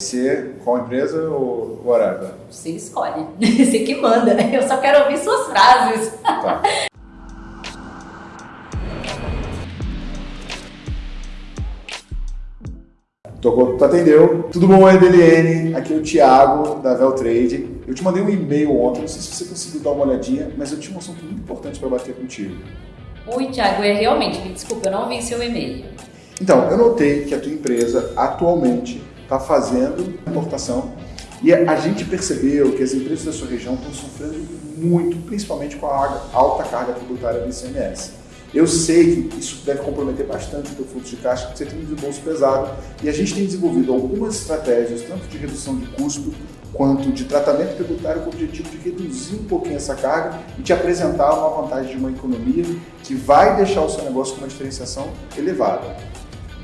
Ser qual empresa ou whatever? Você escolhe. Você que manda. Eu só quero ouvir suas frases. Tá. Tocou, tu atendeu. Tudo bom, EDLN? Aqui é o Thiago, da Veltrade. Eu te mandei um e-mail ontem, não sei se você conseguiu dar uma olhadinha, mas eu tinha um assunto muito importante para bater contigo. Oi, Thiago, é realmente, me desculpa, eu não vi seu e-mail. Então, eu notei que a tua empresa atualmente está fazendo importação e a gente percebeu que as empresas da sua região estão sofrendo muito, principalmente com a alta carga tributária do ICMS. Eu sei que isso deve comprometer bastante o teu fluxo de caixa, porque você tem um desembolso pesado e a gente tem desenvolvido algumas estratégias, tanto de redução de custo quanto de tratamento tributário com o objetivo de reduzir um pouquinho essa carga e te apresentar uma vantagem de uma economia que vai deixar o seu negócio com uma diferenciação elevada.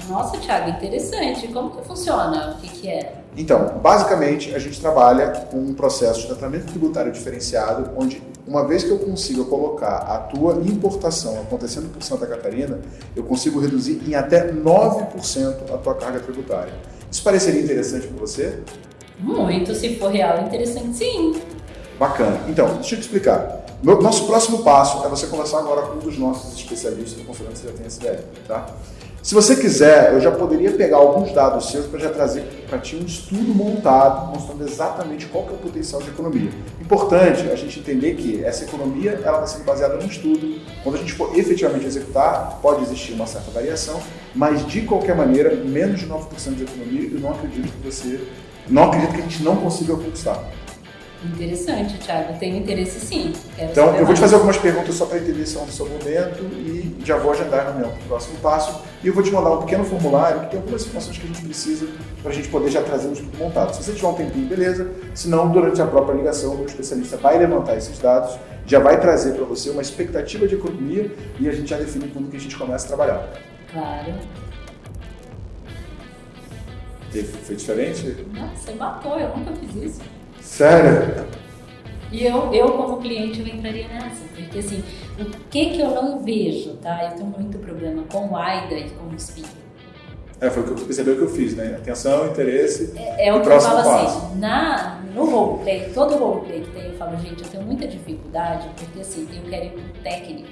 Nossa, Thiago, interessante. Como que funciona? O que, que é? Então, basicamente, a gente trabalha com um processo de tratamento tributário diferenciado, onde uma vez que eu consiga colocar a tua importação acontecendo por Santa Catarina, eu consigo reduzir em até 9% a tua carga tributária. Isso pareceria interessante para você? Muito, se for real, interessante sim. Bacana. Então, deixa eu te explicar. Nosso próximo passo é você conversar agora com um dos nossos especialistas, considerando que você já tem essa ideia, tá? Se você quiser, eu já poderia pegar alguns dados seus para já trazer para ti um estudo montado mostrando exatamente qual que é o potencial de economia. Importante a gente entender que essa economia ela está sendo baseada num estudo. Quando a gente for efetivamente executar, pode existir uma certa variação, mas de qualquer maneira, menos de 9% de economia, eu não acredito que você, não acredito que a gente não consiga conquistar. Interessante, Thiago. Tenho interesse sim. Quero então, eu vou te fazer algumas perguntas só para entender se é o seu momento e já vou agendar a reunião para o próximo passo. E eu vou te mandar um pequeno formulário que tem algumas informações que a gente precisa para a gente poder já trazer um estudo montado. Se você tiver um tempinho, beleza. Se não, durante a própria ligação, o especialista vai levantar esses dados, já vai trazer para você uma expectativa de economia e a gente já define quando que a gente começa a trabalhar. Claro. Foi diferente? Nossa, você matou, eu nunca fiz isso. Sério? E eu, eu como cliente, eu entraria nessa, porque assim, o que que eu não vejo, tá? Eu tenho muito problema com o AIDA e com o SPIN. É, foi o que você percebeu que eu fiz, né? Atenção, interesse É, é o que eu falo assim, passo. assim, na, no roleplay, todo roleplay que tem, eu falo, gente, eu tenho muita dificuldade, porque assim, eu quero ir pro técnico.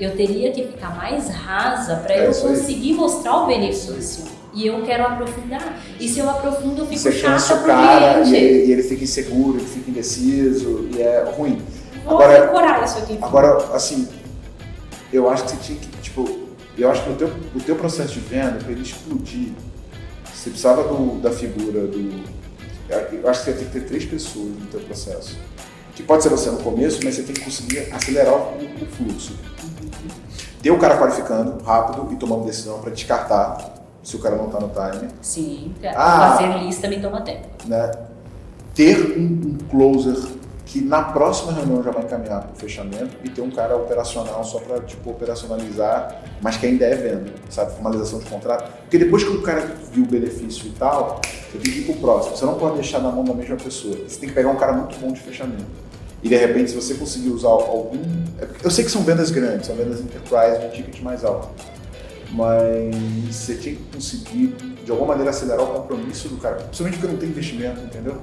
Eu teria que ficar mais rasa para é eu conseguir mostrar o benefício e eu quero aprofundar. E se eu aprofundo, eu fico Você chata pro cara e ele, e ele, fica inseguro, ele fica indeciso e é ruim. Vou agora, decorar isso aqui. Agora, assim, eu acho que você tinha que, tipo, eu acho que o teu, o teu processo de venda, para ele explodir, você precisava do, da figura do... Eu acho que você tem que ter três pessoas no teu processo. Que pode ser você no começo, mas você tem que conseguir acelerar o, o fluxo. Ter o cara qualificando rápido e tomando decisão para descartar se o cara não está no time. Sim, ah, fazer lista me toma tempo. Né? Ter um, um, closer que na próxima reunião já vai encaminhar para o fechamento e ter um cara operacional só para tipo, operacionalizar, mas que ainda é venda, sabe? Formalização de contrato. Porque depois que o cara viu o benefício e tal, você tem que ir para o próximo. Você não pode deixar na mão da mesma pessoa. Você tem que pegar um cara muito bom de fechamento. E de repente, se você conseguir usar algum. É eu sei que são vendas grandes, são vendas enterprise de ticket mais alto mas você tinha que conseguir, de alguma maneira, acelerar o compromisso do cara, principalmente porque não tem investimento, entendeu?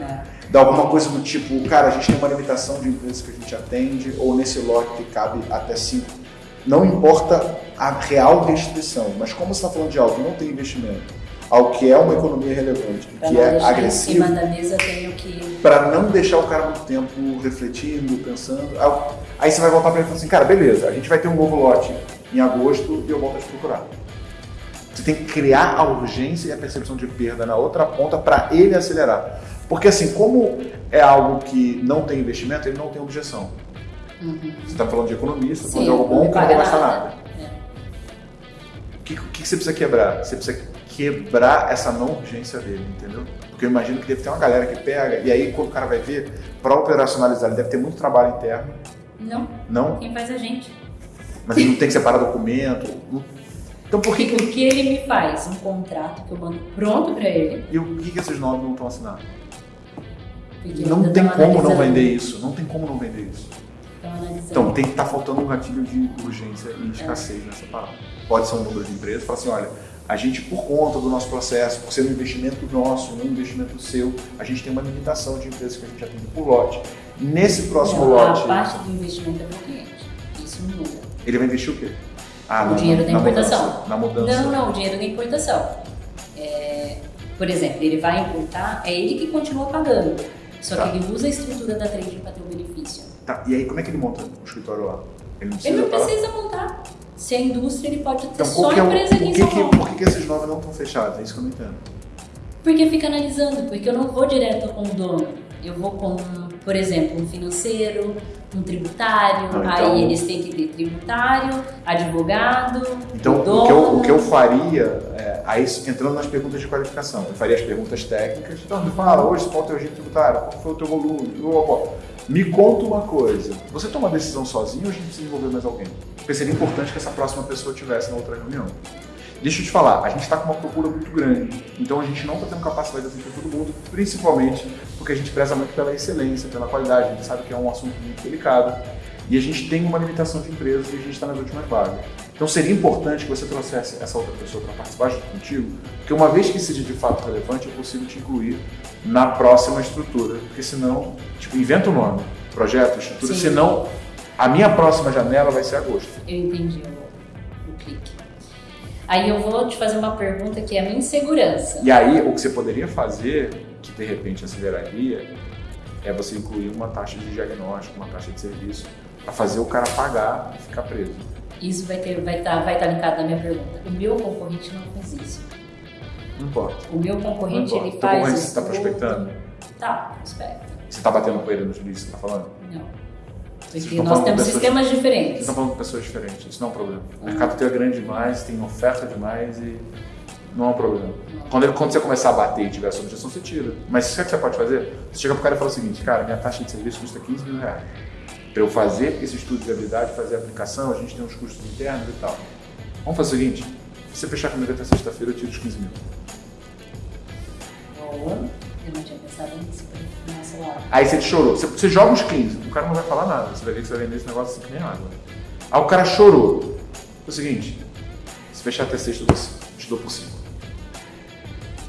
É. Dar alguma coisa do tipo, cara, a gente tem uma limitação de empresas que a gente atende, ou nesse lote cabe até cinco. Não importa a real restrição, mas como você está falando de algo que não tem investimento, algo que é uma economia relevante, pra que é agressivo, que... para não deixar o cara muito tempo refletindo, pensando, aí você vai voltar para ele e falar assim, cara, beleza, a gente vai ter um novo lote em agosto e eu volto a te procurar. Você tem que criar a urgência e a percepção de perda na outra ponta para ele acelerar. Porque assim, como é algo que não tem investimento, ele não tem objeção. Uhum. Você está falando de economia, você está falando de algo bom que não vai gastar nada. É. O que, que, você precisa quebrar? Você precisa quebrar essa não urgência dele, entendeu? Porque eu imagino que deve ter uma galera que pega, e aí quando o cara vai ver, para operacionalizar, ele deve ter muito trabalho interno. Não. Não? Quem faz a gente mas ele não tem que separar documento. Então por que... O que ele me faz? Um contrato que eu mando pronto para ele. E o que, que esses nomes não estão assinando? não tem como não vender isso. Não tem como não vender isso. Então tem que estar tá faltando um gatilho de urgência e escassez é. nessa palavra. Pode ser um número de empresas, fala assim, olha, a gente, por conta do nosso processo, por ser um investimento nosso, um investimento seu, a gente tem uma limitação de empresas que a gente atende por lote. Nesse próximo lote. A parte do investimento é para o cliente. Isso muda. Ele vai investir o quê? Ah, o na, dinheiro da importação. Mudança, na mudança. Não, não, o dinheiro da importação. É, por exemplo, ele vai importar, é ele que continua pagando. Só tá. que ele usa a estrutura da trading para ter o benefício. Tá, e aí como é que ele monta o escritório lá? Ele não precisa, ele não precisa montar. Se é indústria, ele pode ter então, só é a empresa aqui em São Paulo. Por que, que esses nomes não estão fechados? É isso que eu não entendo. Porque fica analisando, porque eu não vou direto com o dono. Eu vou com, por exemplo, um financeiro, um tributário, não, então, aí eles têm que ter tributário, advogado, Então, dono. O, que eu, o que eu faria, é, aí entrando nas perguntas de qualificação, eu faria as perguntas técnicas. Então, me fala, hoje qual é o teu regime tributário, qual foi o teu volume, me conta uma coisa, você toma a decisão sozinho ou a gente precisa envolver mais alguém? Porque seria importante que essa próxima pessoa tivesse na outra reunião. Deixa eu te falar, a gente está com uma procura muito grande, então a gente não está tendo capacidade de atender todo mundo, principalmente porque a gente preza muito pela excelência, pela qualidade, a gente sabe que é um assunto muito delicado e a gente tem uma limitação de empresas e a gente está nas últimas vagas. Então seria importante que você trouxesse essa outra pessoa para participar junto contigo, porque uma vez que seja de fato relevante, é possível te incluir na próxima estrutura, porque senão, tipo, inventa o nome, projeto, estrutura, Sim. senão a minha próxima janela vai ser agosto. Eu entendi o clique. Aí eu vou te fazer uma pergunta que é a minha insegurança. E aí, o que você poderia fazer, que de repente aceleraria, é você incluir uma taxa de diagnóstico, uma taxa de serviço, para fazer o cara pagar e ficar preso. Isso vai estar vai tá, vai tá linkado na minha pergunta. O meu concorrente não faz isso. Não importa. O meu concorrente, ele faz. Concorrente, você está prospectando? Tá, prospecta. Você está batendo com ele no juiz, você está falando? Não. Porque nós temos sistemas diferentes. Estão falando com pessoas diferentes, isso não é um problema. O mercado teu é grande demais, tem oferta demais e não é um problema. Quando, ele, quando você começar a bater e tiver objeção, você tira. Mas o que você pode fazer? Você chega pro cara e fala o seguinte, cara, minha taxa de serviço custa 15 mil reais. Para eu fazer esse estudo de viabilidade, fazer a aplicação, a gente tem uns custos internos e tal. Vamos fazer o seguinte, se você fechar comigo até sexta-feira, eu tiro os 15 mil. Boa. Eu não tinha pensado nisso. Aí você chorou. Você, você, joga os 15, o cara não vai falar nada. Você vai ver que você vai vender esse negócio assim que nem água. Aí o cara chorou. É o seguinte, se fechar até sexta, eu te dou por 5.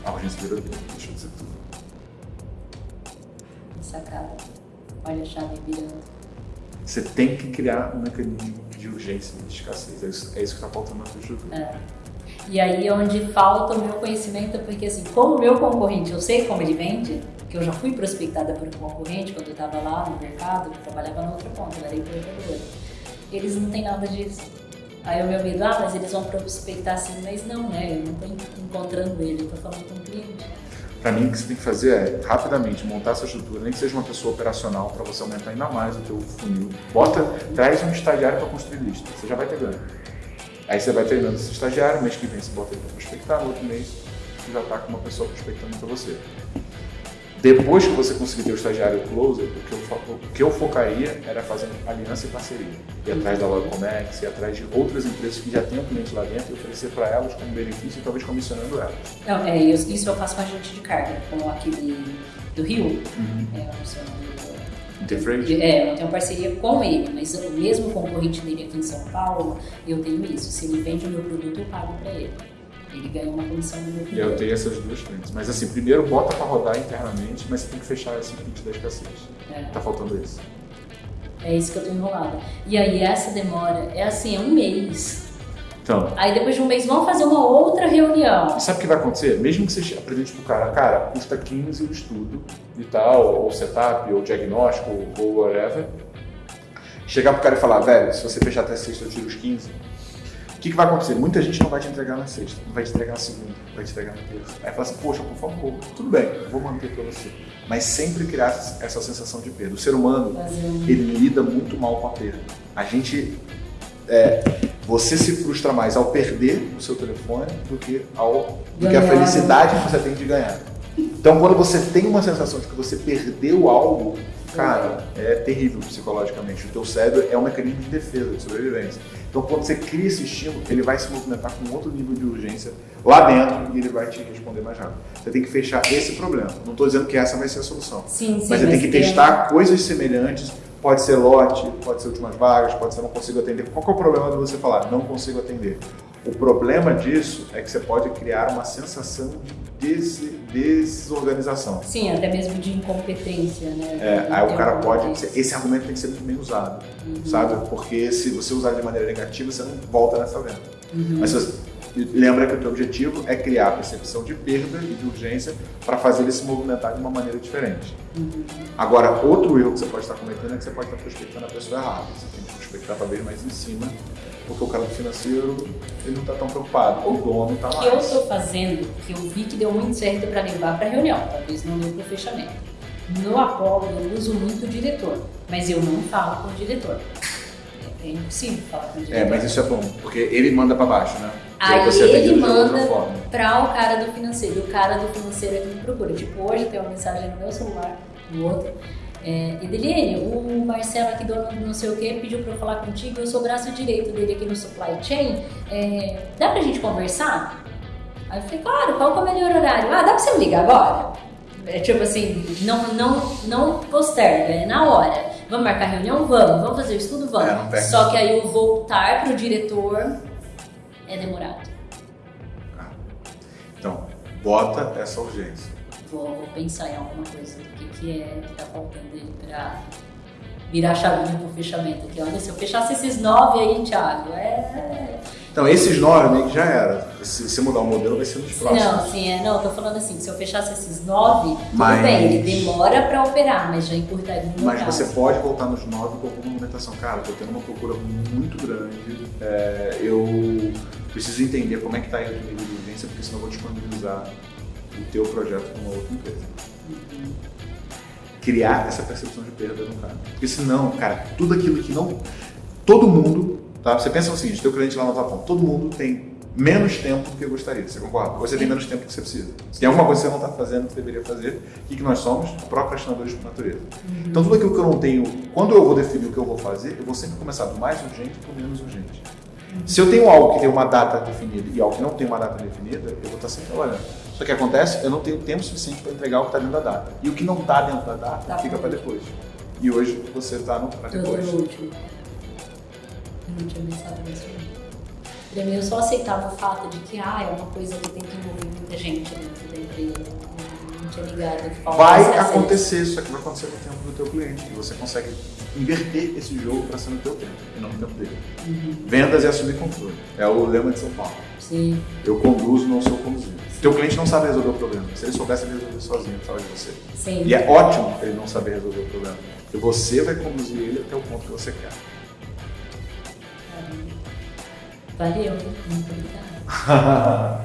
A urgência virou dele, deixa eu dizer tudo. Sacada. Olha a chave virando. Você tem que criar um mecanismo de urgência e de escassez. É isso, é isso que está faltando na tua estrutura. É. E aí é onde falta o meu conhecimento, porque assim, como meu concorrente, eu sei como ele vende, que eu já fui prospectada por um concorrente quando eu estava lá no mercado, eu trabalhava na outra ponta, eu era empreendedora. Eles não têm nada disso. Aí o meu medo, ah, mas eles vão prospectar assim, mas não, né? Eu não estou encontrando ele, eu estou falando com o cliente. Para mim, o que você tem que fazer é, rapidamente, montar essa estrutura, nem que seja uma pessoa operacional, para você aumentar ainda mais o teu funil. Bota, traz um estagiário para construir lista, você já vai ter ganho. Aí você vai treinando esse estagiário, mês que vem você bota ele para prospectar, no outro mês você já está com uma pessoa prospectando para você. Depois que você conseguir ter o estagiário closer, o que, eu, o que eu focaria era fazer aliança e parceria. Ir atrás da Logomex, ir atrás de outras empresas que já têm um cliente lá dentro e oferecer para elas como benefício e talvez comissionando elas. Não, é, isso eu faço com a gente de carga, como aquele do Rio, uhum. é, Interfreight? É, eu tenho parceria com ele, mas o mesmo concorrente dele aqui em São Paulo, eu tenho isso. Se ele vende o meu produto, eu pago para ele. Ele ganha uma comissão do meu E eu tenho essas duas frentes. Mas assim, primeiro bota para rodar internamente, mas você tem que fechar esse kit da escassez. É. Tá faltando isso. É isso que eu tô enrolada. E aí essa demora, é assim, é um mês. Então. Aí depois de um mês vamos fazer uma outra reunião. Sabe o que vai acontecer? Mesmo que você apresente pro cara, cara, custa 15 o estudo e tal, ou setup, ou diagnóstico, ou whatever. Chegar pro cara e falar, velho, se você fechar até sexta eu tiro os 15 que, que vai acontecer? Muita gente não vai te entregar na sexta, não vai te entregar na segunda, vai te entregar na terça. Aí fala assim, poxa, por favor, tudo bem, vou manter para você. Mas sempre criar essa sensação de perda. O ser humano, ele lida muito mal com a perda. A gente, é, você se frustra mais ao perder o seu telefone do que, ao, do que a felicidade que você tem de ganhar. Então, quando você tem uma sensação de que você perdeu algo, cara, é terrível psicologicamente. O teu cérebro é um mecanismo de defesa, de sobrevivência. Então, quando você cria esse estímulo, ele vai se movimentar com outro nível de urgência lá dentro e ele vai te responder mais rápido. Você tem que fechar esse problema. Não estou dizendo que essa vai ser a solução. Sim, sim, mas você tem que testar coisas semelhantes. Pode ser lote, pode ser últimas vagas, pode ser não consigo atender. Qual é o problema de você falar não consigo atender? O problema disso é que você pode criar uma sensação de des desorganização. Sim, até mesmo de incompetência, né? É, aí o cara pode. Esse argumento tem que ser muito bem usado, uhum. sabe? Porque se você usar de maneira negativa, você não volta nessa venda. Uhum. Mas você, lembra que o teu objetivo é criar a percepção de perda e de urgência para fazer ele se movimentar de uma maneira diferente. Uhum. Agora, outro erro que você pode estar cometendo é que você pode estar prospectando a pessoa errada. Você tem que prospectar talvez mais em cima porque o cara do financeiro ele não está tão preocupado, o dono está mais. O que eu estou fazendo, que eu vi que deu muito certo para levar para reunião, talvez não deu para o fechamento. No Apollo eu uso muito o diretor, mas eu não falo com o diretor. É impossível falar com o diretor. É, mas isso é bom, porque ele manda para baixo, né? Aí ele manda para o cara do financeiro. O cara do financeiro é que me procura. Tipo, hoje tem uma mensagem no meu celular, no outro é, Edeliene, o Marcelo aqui, dono do não sei o que, pediu para eu falar contigo, eu sou o braço direito dele aqui no supply chain, é, dá pra gente conversar? Aí eu falei, claro, qual é o melhor horário? Ah, dá pra você me ligar agora? É tipo assim, não, não, não posterga, é na hora. Vamos marcar reunião? Vamos. Vamos fazer o estudo? Vamos. É, Só que aí o voltar pro diretor é demorado. Ah. Então, bota essa urgência vou, vou pensar em alguma coisa do que, que é que tá faltando ele para virar a chavinha pro fechamento aqui. Olha, se eu fechasse esses nove aí, Thiago, é. Então, esses nove meio que já era. Se você mudar o modelo, vai ser nos próximos. Não, sim, é. Não, eu tô falando assim, se eu fechasse esses nove, mas... tudo bem, ele demora para operar, mas já encurtaria o Mas você pode voltar nos nove com alguma movimentação. Cara, tô tendo uma procura muito grande. É, eu preciso entender como é que tá aí o nível de urgência, porque senão eu vou disponibilizar o teu projeto com uma outra empresa. Criar essa percepção de perda no cara. Porque senão, cara, tudo aquilo que não. Todo mundo, tá? Você pensa o seguinte: teu cliente lá no Japão, todo mundo tem menos tempo do que gostaria. Você concorda? Você tem menos tempo do que você precisa. Se tem alguma coisa que você não está fazendo que você deveria fazer, o que, nós somos? Procrastinadores por natureza. Uhum. Então, tudo aquilo que eu não tenho, quando eu vou definir o que eu vou fazer, eu vou sempre começar do mais urgente para o menos urgente. Uhum. Se eu tenho algo que tem uma data definida e algo que não tem uma data definida, eu vou estar sempre trabalhando. Só que acontece, eu não tenho tempo suficiente para entregar o que está dentro da data. E o que não está dentro da data tá fica para depois. E hoje você está no para depois. Eu último. Eu não tinha pensado nisso. Para mim, eu só aceitava o fato de que ah, é uma coisa que tem que envolver muita gente dentro da empresa. Tinha ligado. Vai acontecer, só que vai acontecer no tempo do teu cliente. E você consegue inverter esse jogo para ser no teu tempo e não no tempo dele. Uhum. Vendas é assumir controle. É o lema de São Paulo. Sim. Eu conduzo, não sou conduzido. Teu cliente não sabe resolver o problema. Se ele soubesse, ele resolver sozinho, precisava de você. Sim. E é ótimo ele não saber resolver o problema. Porque você vai conduzir ele até o ponto que você quer. Valeu, muito obrigada.